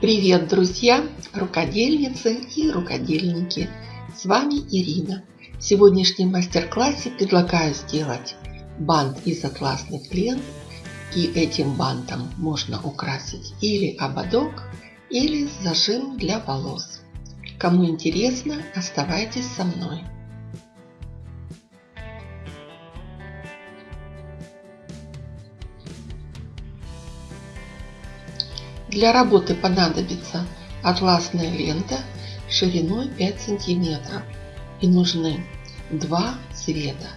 Привет, друзья, рукодельницы и рукодельники! С вами Ирина. В сегодняшнем мастер-классе предлагаю сделать бант из атласных лент. И этим бантом можно украсить или ободок, или зажим для волос. Кому интересно, оставайтесь со мной. Для работы понадобится атласная лента шириной 5 сантиметров и нужны два цвета.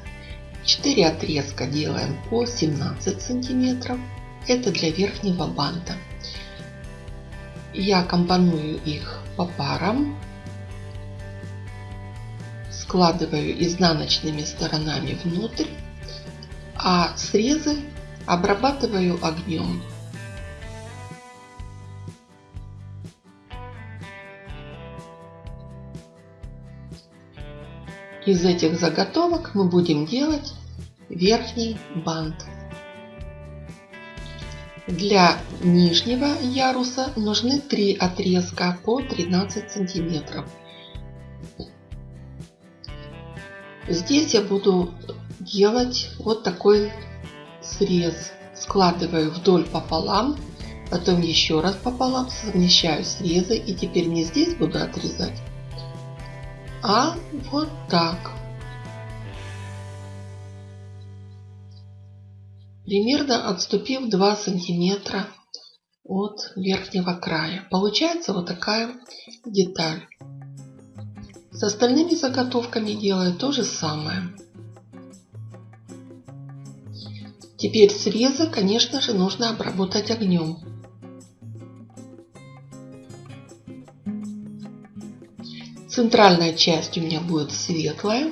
4 отрезка делаем по 17 сантиметров. Это для верхнего банта. Я компоную их по парам. Складываю изнаночными сторонами внутрь. А срезы обрабатываю огнем. Из этих заготовок мы будем делать верхний бант. Для нижнего яруса нужны три отрезка по 13 сантиметров. Здесь я буду делать вот такой срез. Складываю вдоль пополам, потом еще раз пополам, совмещаю срезы и теперь не здесь буду отрезать, а вот так. Примерно отступив 2 сантиметра от верхнего края. Получается вот такая деталь. С остальными заготовками делаю то же самое. Теперь срезы, конечно же, нужно обработать огнем. Центральная часть у меня будет светлая.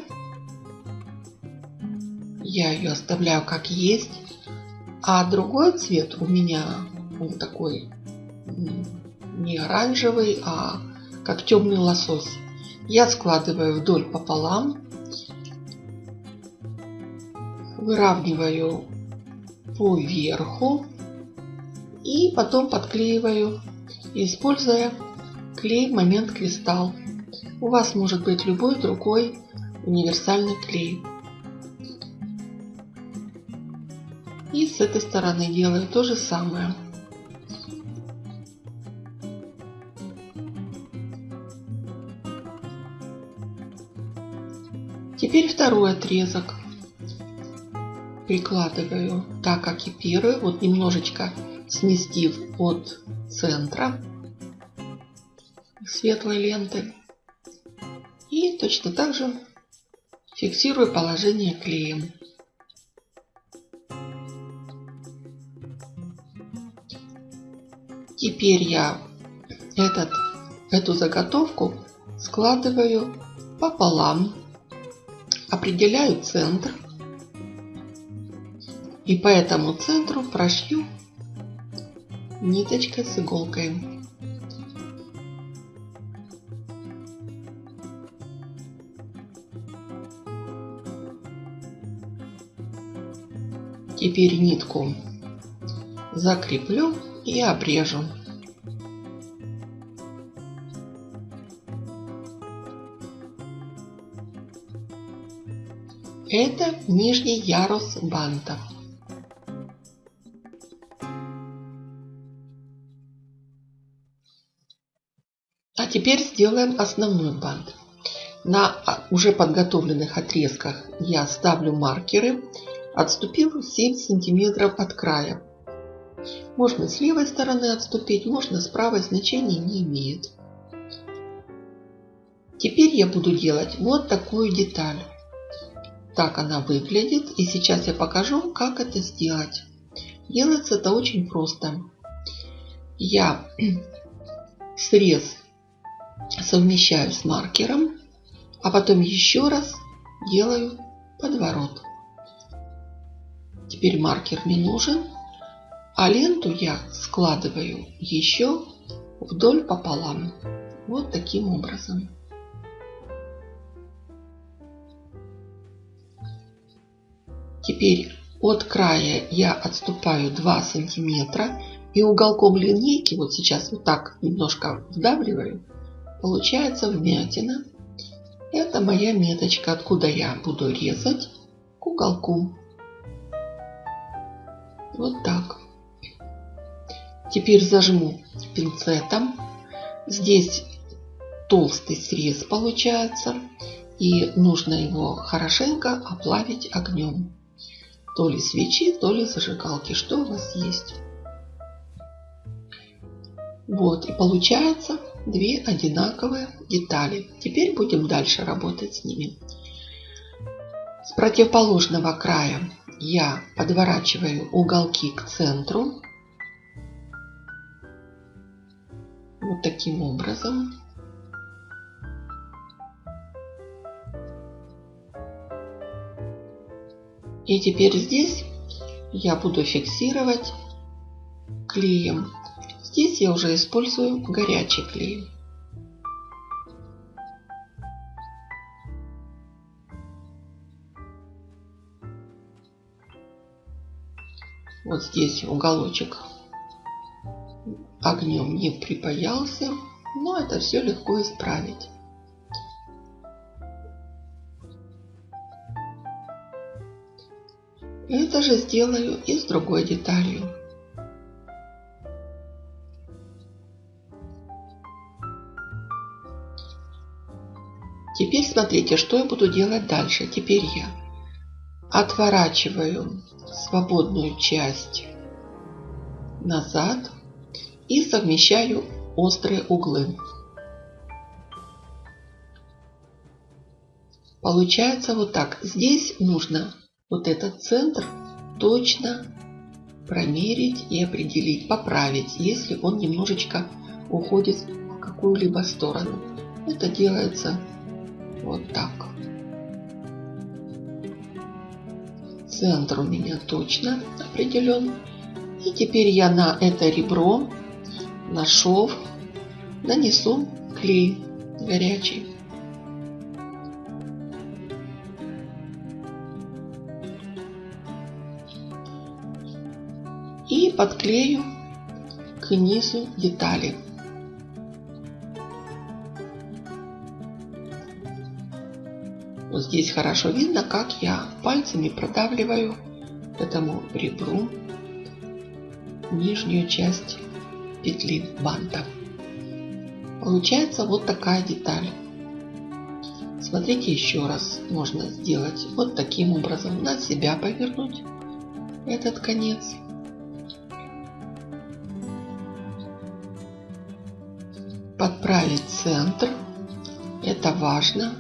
Я ее оставляю как есть. А другой цвет у меня он такой не оранжевый, а как темный лосось. Я складываю вдоль пополам. Выравниваю по верху. И потом подклеиваю, используя клей момент кристалл. У вас может быть любой другой универсальный клей. И с этой стороны делаю то же самое. Теперь второй отрезок прикладываю так, как и первый, вот немножечко сместив от центра светлой ленты. Точно так же фиксирую положение клеем. Теперь я этот, эту заготовку складываю пополам, определяю центр и по этому центру прошью ниточкой с иголкой. Теперь нитку закреплю и обрежу. Это нижний ярус банта. А теперь сделаем основной бант. На уже подготовленных отрезках я ставлю маркеры Отступил 7 сантиметров от края. Можно с левой стороны отступить, можно с правой, значения не имеет. Теперь я буду делать вот такую деталь. Так она выглядит. И сейчас я покажу, как это сделать. Делается это очень просто. Я срез совмещаю с маркером, а потом еще раз делаю подворот. Теперь маркер не нужен. А ленту я складываю еще вдоль пополам. Вот таким образом. Теперь От края я отступаю 2 сантиметра и уголком линейки, вот сейчас вот так немножко вдавливаю, получается вмятина. Это моя меточка, откуда я буду резать к уголку. Вот так. Теперь зажму пинцетом. Здесь толстый срез получается. И нужно его хорошенько оплавить огнем. То ли свечи, то ли зажигалки, что у вас есть. Вот, и получается две одинаковые детали. Теперь будем дальше работать с ними. С противоположного края я подворачиваю уголки к центру. Вот таким образом. И теперь здесь я буду фиксировать клеем. Здесь я уже использую горячий клей. Вот здесь уголочек огнем не припаялся, но это все легко исправить. Это же сделаю и с другой деталью. Теперь смотрите, что я буду делать дальше. Теперь я отворачиваю свободную часть назад и совмещаю острые углы. Получается вот так. Здесь нужно вот этот центр точно промерить и определить, поправить, если он немножечко уходит в какую-либо сторону. Это делается вот так. Центр у меня точно определен. И теперь я на это ребро, на шов нанесу клей горячий. и подклею к низу детали. Здесь хорошо видно, как я пальцами продавливаю этому ребру нижнюю часть петли банта. Получается вот такая деталь. Смотрите еще раз. Можно сделать вот таким образом. На себя повернуть этот конец. подправить центр. Это важно,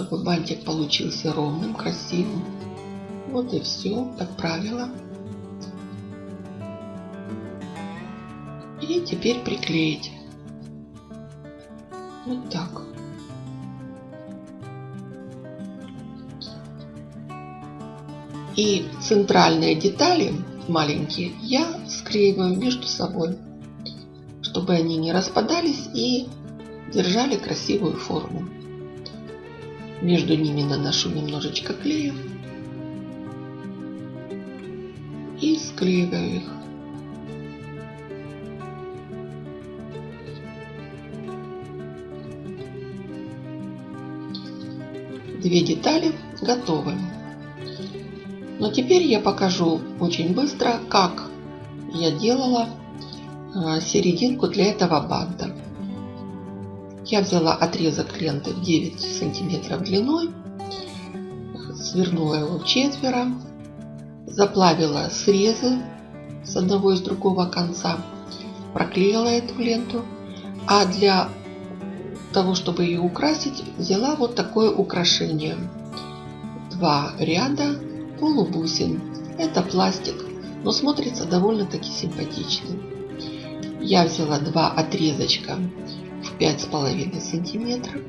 чтобы бантик получился ровным, красивым. Вот и все, подправила. И теперь приклеить. Вот так. И центральные детали маленькие я склеиваю между собой чтобы они не распадались и держали красивую форму. Между ними наношу немножечко клея и склеиваю их. Две детали готовы. Но теперь я покажу очень быстро, как я делала а, серединку для этого банта. Я взяла отрезок ленты в 9 сантиметров длиной, свернула его в четверо, заплавила срезы с одного и с другого конца, проклеила эту ленту, а для того, чтобы ее украсить, взяла вот такое украшение. Два ряда полубусин. Это пластик, но смотрится довольно-таки симпатично я взяла два отрезочка пять с половиной сантиметров.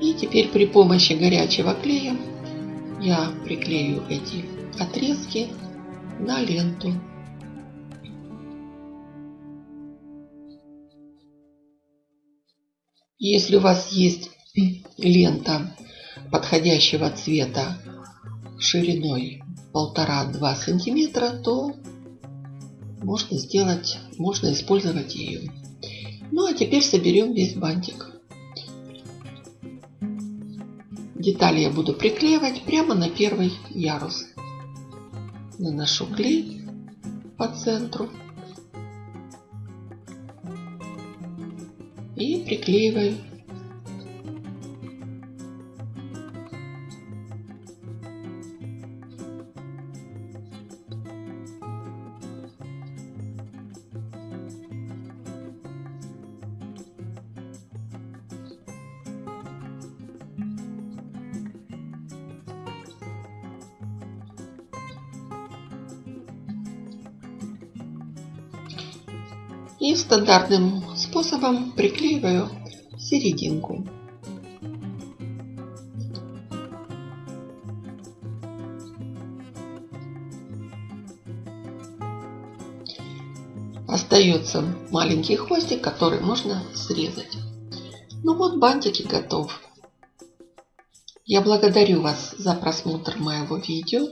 И теперь при помощи горячего клея я приклею эти отрезки на ленту. Если у вас есть лента подходящего цвета шириной полтора-два сантиметра, то можно сделать, можно использовать ее. Ну а теперь соберем весь бантик. Детали я буду приклеивать прямо на первый ярус. Наношу клей по центру и приклеиваю и стандартным способом приклеиваю серединку. Остается маленький хвостик, который можно срезать. Ну вот бантики готов. Я благодарю вас за просмотр моего видео.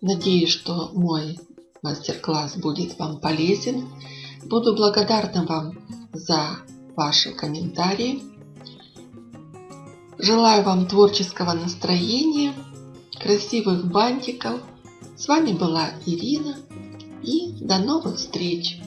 Надеюсь, что мой мастер-класс будет вам полезен. Буду благодарна вам за ваши комментарии. Желаю вам творческого настроения, красивых бантиков. С вами была Ирина и до новых встреч!